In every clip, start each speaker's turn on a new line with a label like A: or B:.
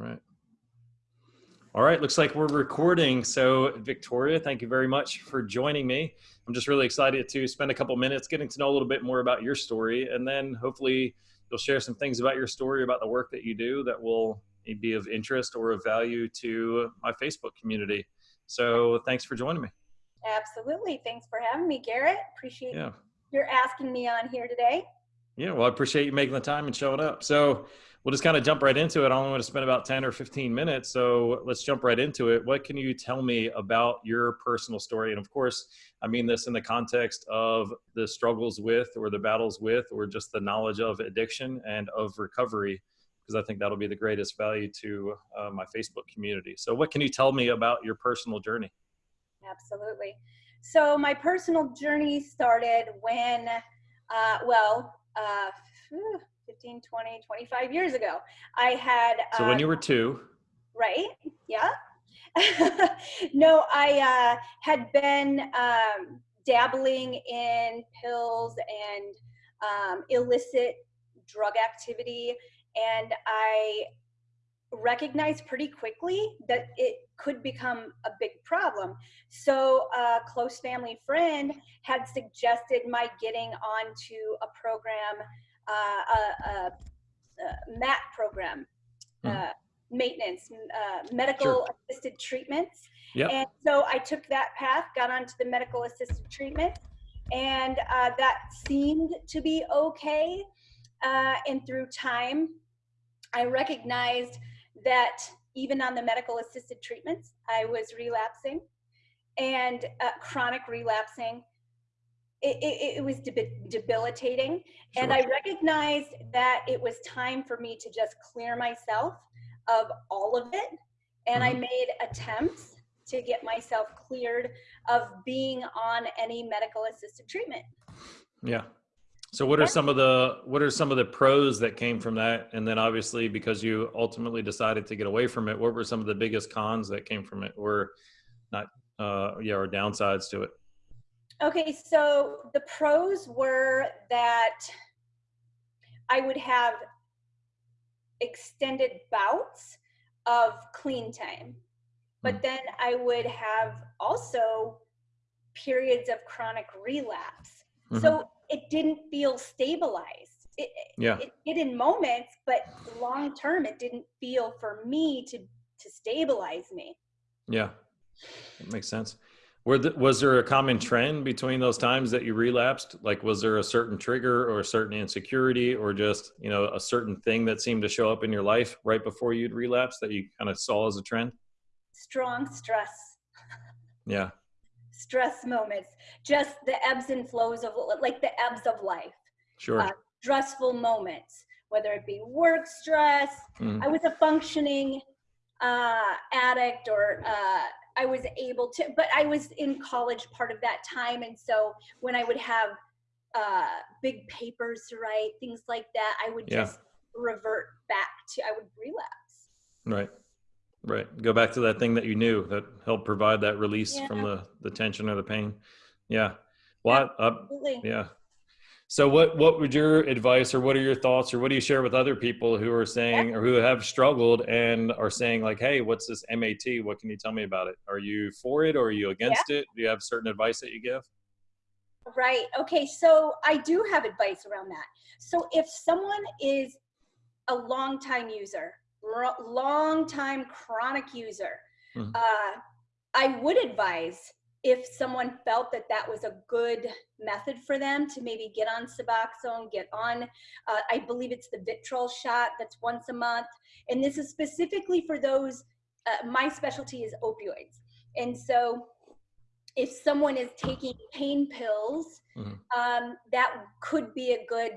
A: All right. All right, looks like we're recording. So, Victoria, thank you very much for joining me. I'm just really excited to spend a couple minutes getting to know a little bit more about your story, and then hopefully you'll share some things about your story, about the work that you do that will be of interest or of value to my Facebook community. So, thanks for joining me.
B: Absolutely. Thanks for having me, Garrett. Appreciate
A: yeah.
B: you're asking me on here today.
A: Yeah, well, I appreciate you making the time and showing up. So, we'll just kind of jump right into it. I only want to spend about 10 or 15 minutes. So let's jump right into it. What can you tell me about your personal story? And of course, I mean this in the context of the struggles with, or the battles with, or just the knowledge of addiction and of recovery, because I think that'll be the greatest value to uh, my Facebook community. So, what can you tell me about your personal journey?
B: Absolutely. So, my personal journey started when, uh, well, uh, 15, 20, 25 years ago. I had.
A: So when you were two.
B: Right. Yeah. no, I uh, had been um, dabbling in pills and um, illicit drug activity, and I recognized pretty quickly that it could become a big problem. So a close family friend had suggested my getting onto a program uh, a, a, a, MAT program, mm. uh, maintenance, uh, medical sure. assisted treatments.
A: Yep.
B: And so I took that path, got onto the medical assisted treatment, and uh, that seemed to be okay. Uh, and through time, I recognized that even on the medical assisted treatments, I was relapsing and uh, chronic relapsing it, it, it was debilitating. Sure. And I recognized that it was time for me to just clear myself of all of it. And mm-hmm. I made attempts to get myself cleared of being on any medical assisted treatment.
A: Yeah. So what are some of the what are some of the pros that came from that? And then obviously because you ultimately decided to get away from it, what were some of the biggest cons that came from it or not uh yeah, or downsides to it?
B: Okay, so the pros were that I would have extended bouts of clean time, but mm. then I would have also periods of chronic relapse. Mm-hmm. So it didn't feel stabilized. It,
A: yeah.
B: it did in moments, but long term, it didn't feel for me to to stabilize me.
A: Yeah, that makes sense. Were the, was there a common trend between those times that you relapsed? Like, was there a certain trigger or a certain insecurity or just, you know, a certain thing that seemed to show up in your life right before you'd relapse that you kind of saw as a trend?
B: Strong stress.
A: Yeah.
B: Stress moments, just the ebbs and flows of, like the ebbs of life.
A: Sure. Uh,
B: stressful moments, whether it be work stress. Mm. I was a functioning uh, addict or uh, I was able to, but I was in college part of that time. And so when I would have uh, big papers to write, things like that, I would yeah. just revert back to, I would relapse.
A: Right. Right. Go back to that thing that you knew that helped provide that release yeah. from the, the tension or the pain. Yeah. Well, Absolutely. Uh, yeah. So what what would your advice or what are your thoughts or what do you share with other people who are saying or who have struggled and are saying like, hey, what's this MAT? What can you tell me about it? Are you for it or are you against yeah. it? Do you have certain advice that you give?
B: Right. Okay. So I do have advice around that. So if someone is a long time user, long time chronic user, mm-hmm. uh, I would advise if someone felt that that was a good method for them to maybe get on Suboxone, get on, uh, I believe it's the Vivitrol shot that's once a month. And this is specifically for those, uh, my specialty is opioids. And so if someone is taking pain pills, mm-hmm. um, that could be a good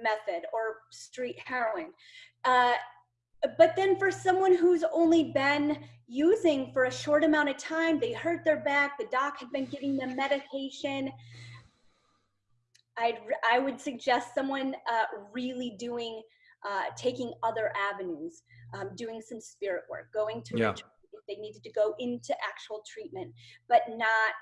B: method or street heroin. Uh, but then for someone who's only been using for a short amount of time, they hurt their back, the doc had been giving them medication. I'd, I would suggest someone uh, really doing, uh, taking other avenues, um, doing some spirit work, going to
A: yeah.
B: if they needed to go into actual treatment, but not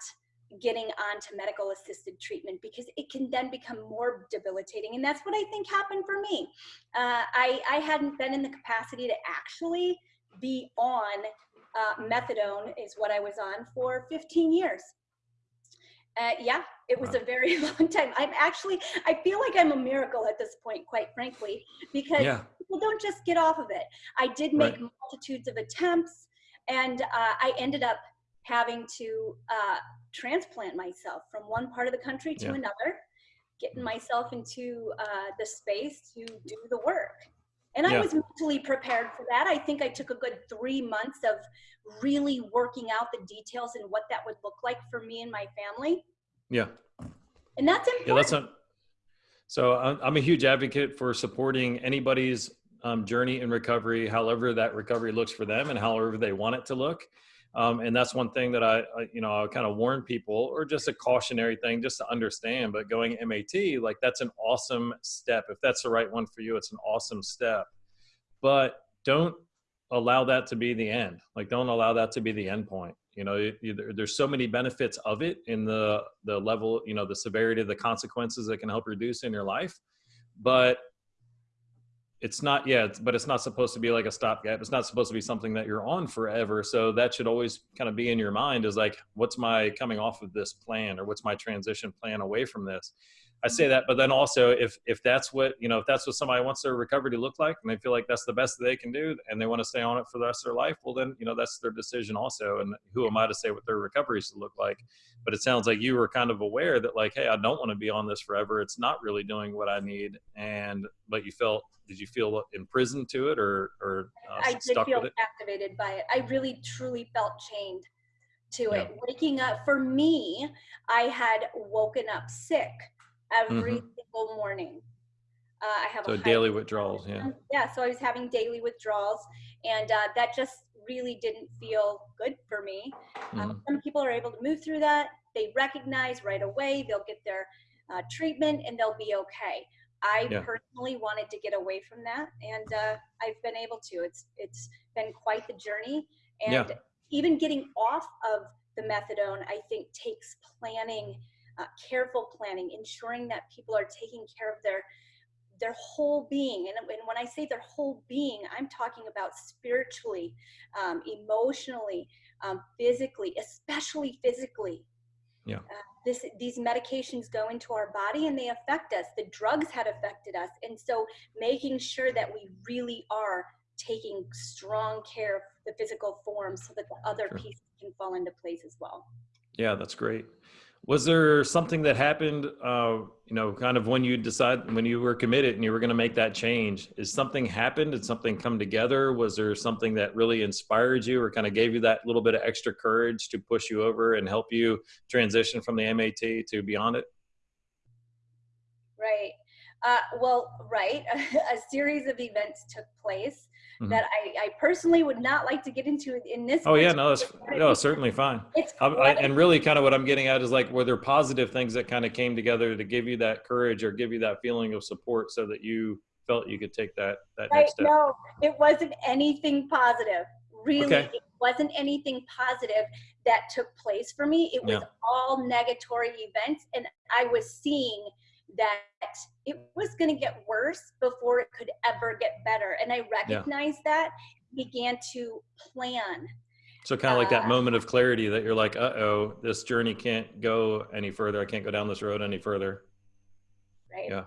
B: getting onto medical assisted treatment because it can then become more debilitating. And that's what I think happened for me. Uh, I, I hadn't been in the capacity to actually be on uh, methadone is what I was on for 15 years. Uh, yeah, it was
A: Wow.
B: a very long time. I'm actually, I feel like I'm a miracle at this point, quite frankly, because
A: Yeah.
B: people don't just get off of it. I did make
A: Right.
B: multitudes of attempts, and uh, I ended up having to uh, transplant myself from one part of the country to
A: Yeah.
B: another, getting myself into uh, the space to do the work. And I was mentally prepared for that. I think I took a good three months of really working out the details and what that would look like for me and my family.
A: Yeah.
B: And that's important.
A: Yeah, that's not. So I'm, I'm a huge advocate for supporting anybody's um, journey in recovery, however that recovery looks for them, and however they want it to look. Um, and that's one thing that I, I you know, I kind of warn people, or just a cautionary thing, just to understand. But going MAT, like that's an awesome step. If that's the right one for you, it's an awesome step. But don't allow that to be the end. Like, don't allow that to be the end point. You know, you, you, there's so many benefits of it in the the level, you know, the severity of the consequences that can help reduce in your life. But it's not yeah it's, but it's not supposed to be like a stopgap. It's not supposed to be something that you're on forever. So that should always kind of be in your mind is like what's my coming off of this plan or what's my transition plan away from this i say that but then also if if that's what you know if that's what somebody wants their recovery to look like and they feel like that's the best that they can do and they want to stay on it for the rest of their life well then you know that's their decision also and who am i to say what their recovery should look like but it sounds like you were kind of aware that like hey i don't want to be on this forever it's not really doing what i need and but you felt did you feel imprisoned to it or or uh,
B: I did
A: stuck
B: feel
A: with it
B: captivated by it. I really truly felt chained to
A: Yeah.
B: it. Waking up for me, I had woken up sick every single morning. Uh, I have
A: Mm-hmm. so
B: a
A: daily withdrawals yeah
B: yeah so i was having daily withdrawals and uh, that just really didn't feel good for me
A: Mhm.
B: um, some people are able to move through that they recognize right away they'll get their uh, treatment and they'll be okay i
A: Yeah.
B: personally wanted to get away from that and uh, i've been able to it's it's been quite the journey and
A: Yeah.
B: even getting off of the methadone i think takes planning uh, careful planning ensuring that people are taking care of their their whole being and, and when i say their whole being i'm talking about spiritually um, emotionally um, physically especially physically
A: Yeah.
B: uh, this these medications go into our body and they affect us the drugs had affected us and so making sure that we really are taking strong care of the physical form so that the other
A: Sure.
B: pieces can fall into place as well
A: Yeah, that's great. Was there something that happened, uh, you know, kind of when you decide when you were committed and you were going to make that change? Is something happened? Did something come together? Was there something that really inspired you or kind of gave you that little bit of extra courage to push you over and help you transition from the MAT to beyond it?
B: right uh, well right a series of events took place
A: Mhm.
B: that I, I personally would not like to get into in this
A: Oh yeah, no, that's no, certainly fine.
B: it's
A: I, and really, kind of what I'm getting at is like, were there positive things that kind of came together to give you that courage or give you that feeling of support, so that you felt you could take that that
B: right
A: next step?
B: no it wasn't anything positive really
A: Okay.
B: it wasn't anything positive that took place for me it was
A: Yeah.
B: all negatory events and i was seeing that it was going to get worse before it could ever get better and i recognized that began to plan
A: So kind of like that
B: Uh,
A: moment of clarity that you're like, uh oh, this journey can't go any further. I can't go down this road any further.
B: right
A: Yeah.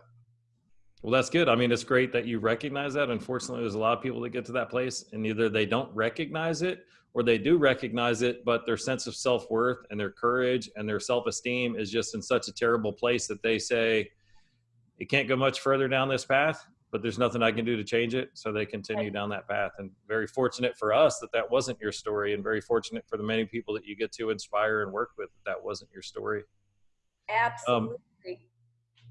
A: Well, that's good. I mean, it's great that you recognize that. Unfortunately, there's a lot of people that get to that place and either they don't recognize it or they do recognize it, but their sense of self worth and their courage and their self esteem is just in such a terrible place that they say, it can't go much further down this path, but there's nothing I can do to change it. So they continue
B: Right.
A: down that path. And very fortunate for us that that wasn't your story, and very fortunate for the many people that you get to inspire and work with that that wasn't your story
B: absolutely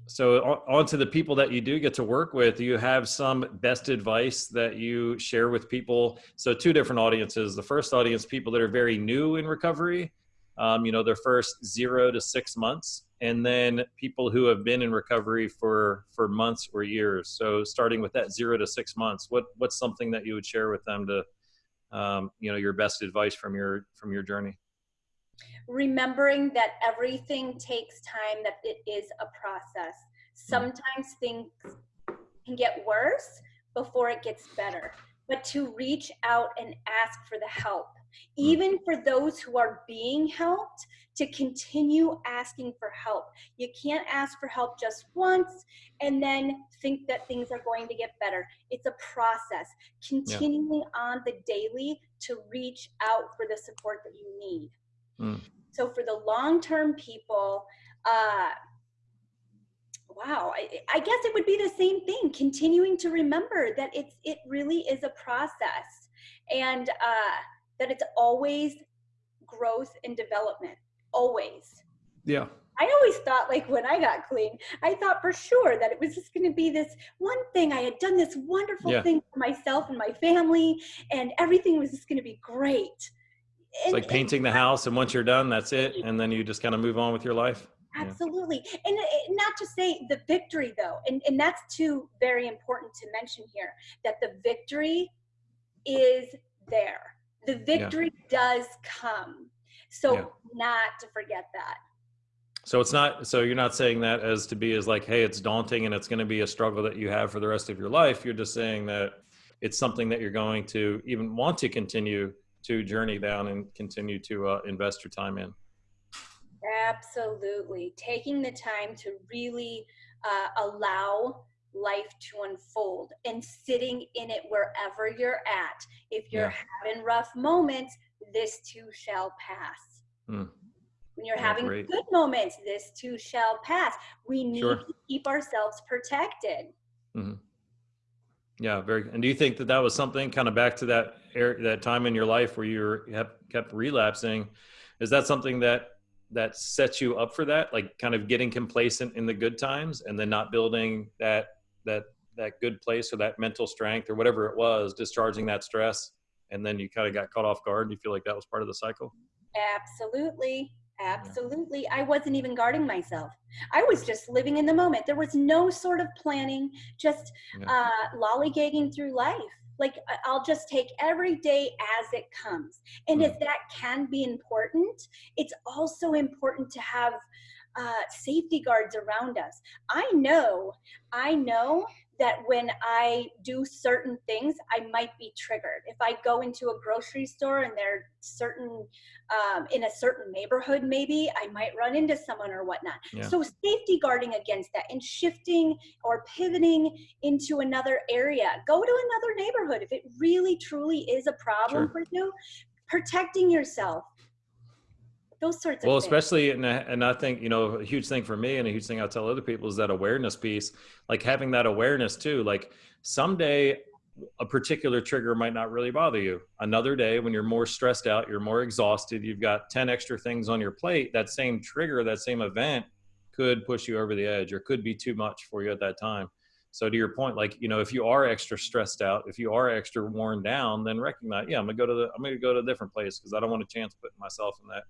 A: so on, on to the people that you do get to work with you have some best advice that you share with people so two different audiences the first audience people that are very new in recovery um, you know their first zero to six months and then people who have been in recovery for for months or years. So starting with that zero to six months what what's something that you would share with them to um, you know your best advice from your from your journey?
B: Remembering that everything takes time that it is a process. Sometimes things can get worse before it gets better but to reach out and ask for the help.
A: Mm.
B: Even for those who are being helped, to continue asking for help. You can't ask for help just once and then think that things are going to get better. It's a process, continuing yeah. on the daily to reach out for the support that you need. Mm. So for the long-term people, uh, wow, I, I guess it would be the same thing, continuing to remember that it's, it really is a process and uh, that it's always growth and development always.
A: Yeah.
B: I always thought like when I got clean, I thought for sure that it was just going to be this one thing. I had done this wonderful yeah. thing for myself and my family and everything was just going to be great.
A: It's and, like painting the house and once you're done, that's it. And then you just kind of move on with your life.
B: Absolutely. Yeah. And uh, not to say the victory though, and, and that's too very important to mention here, that the victory is there. The victory yeah. does come so yeah. not to forget that.
A: So it's not, so you're not saying that as to be as like, hey, it's daunting and it's going to be a struggle that you have for the rest of your life. You're just saying that it's something that you're going to even want to continue to journey down and continue to uh, invest your time in.
B: Absolutely. Taking the time to really uh, allow life to unfold and sitting in it wherever you're at. If you're yeah. having rough moments, this too shall pass. Hmm. When you're having great. good moments, this too shall pass. We need sure. to keep ourselves protected. Mm-hmm.
A: Yeah, very. And do you think that that was something kind of back to that air, that time in your life where you kept relapsing? Is that something that that sets you up for that, like kind of getting complacent in the good times and then not building that that that good place or that mental strength or whatever it was, discharging that stress and then you kind of got caught off guard and you feel like that was part of the cycle?
B: Absolutely. Absolutely. I wasn't even guarding myself. I was just living in the moment. There was no sort of planning just yeah. uh, lollygagging through life. Like i'll just take every day as it comes. And mm. if that can be important it's also important to have uh, safety guards around us i know i know that when I do certain things, I might be triggered. If I go into a grocery store and they're certain, um, in a certain neighborhood, maybe I might run into someone or whatnot. Yeah. So safety guarding against that and shifting or pivoting into another area. Go to another neighborhood if it really truly is a problem sure. for you. Protecting yourself, those sorts
A: well,
B: of
A: especially, and I, and I think, you know, a huge thing for me and a huge thing I'll tell other people is that awareness piece, like having that awareness too, like someday a particular trigger might not really bother you. Another day when you're more stressed out, you're more exhausted, you've got 10 extra things on your plate, that same trigger, that same event could push you over the edge or could be too much for you at that time. So to your point, like, you know, if you are extra stressed out, if you are extra worn down, then recognize, yeah, I'm gonna go to the, I'm gonna go to a different place because I don't want a chance putting myself in that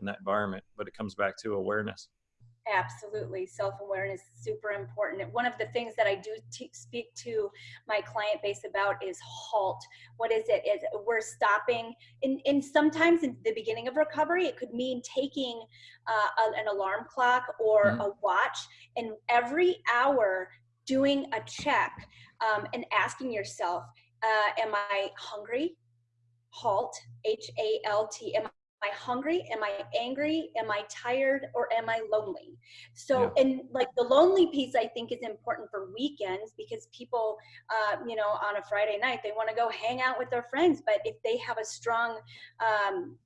A: in that environment but it comes back to awareness.
B: Absolutely. Self-awareness is super important. One of the things that i do speak to my client base about is halt. What is it? Is we're stopping in, in sometimes in the beginning of recovery it could mean taking uh, an alarm clock or mm-hmm. a watch and every hour doing a check um, and asking yourself uh, am i hungry? Halt h-a-l-t am I hungry? Am I angry? Am I tired? Or am I lonely? So, yeah. and like the lonely piece, I think is important for weekends because people, uh, you know, on a Friday night, they want to go hang out with their friends. But if they have a strong, um,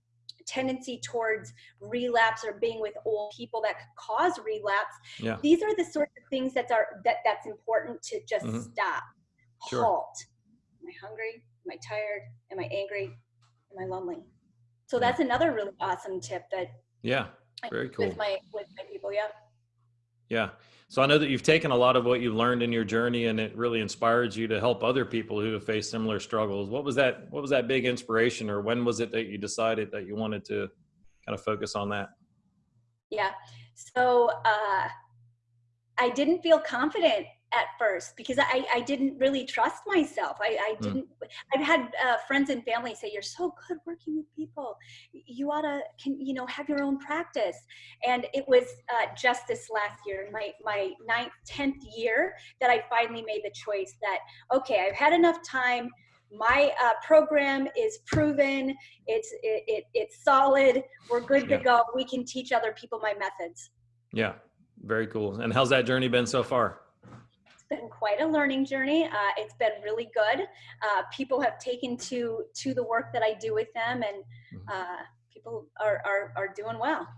B: tendency towards relapse or being with old people that could cause relapse yeah. these are the sorts of things that are that that's important to just mm-hmm. stop sure. halt am i hungry am i tired am i angry am i lonely so that's another really awesome tip that
A: yeah very cool
B: with my with my people yeah.
A: Yeah so i know that you've taken a lot of what you've learned in your journey and it really inspires you to help other people who have faced similar struggles. What was that what was that big inspiration or when was it that you decided that you wanted to kind of focus on that?
B: Yeah so uh i didn't feel confident at first because I, I didn't really trust myself. I, I hmm. didn't, mm. I've had uh, friends and family say, you're so good working with people. You ought to, can, you know, have your own practice. And it was uh, just this last year, my, my ninth, 10th year that I finally made the choice that, okay, I've had enough time my uh, program is proven. It's it, it it's solid. We're good
A: Yeah.
B: to go. We can teach other people my methods.
A: Yeah, very cool. And how's that journey been so far?
B: Been quite a learning journey. Uh, it's been really good. Uh, people have taken to to the work that I do with them, and
A: Mhm.
B: uh, people are, are are doing well.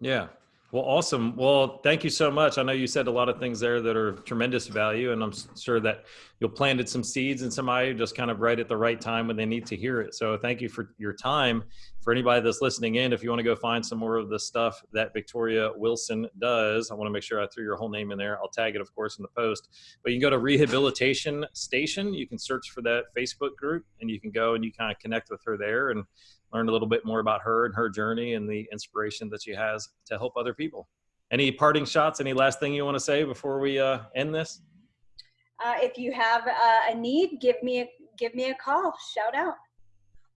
A: Yeah. Well, awesome. Well, thank you so much. I know you said a lot of things there that are tremendous value, and I'm sure that you'll planted some seeds and somebody just kind of right at the right time when they need to hear it. So, thank you for your time. For anybody that's listening in, if you want to go find some more of the stuff that Victoria Wilson does, I want to make sure I threw your whole name in there. I'll tag it, of course, in the post. But you can go to Rehabilitation Station. You can search for that Facebook group, and you can go and you kind of connect with her there and learn a little bit more about her and her journey and the inspiration that she has to help other people. Any parting shots? Any last thing you want to say before we uh, end this?
B: Uh, if you have uh, a need, give me a give me a call. Shout out.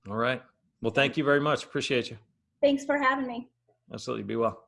A: All right. Well, thank you very much. Appreciate you.
B: Thanks for having me.
A: Absolutely. Be well.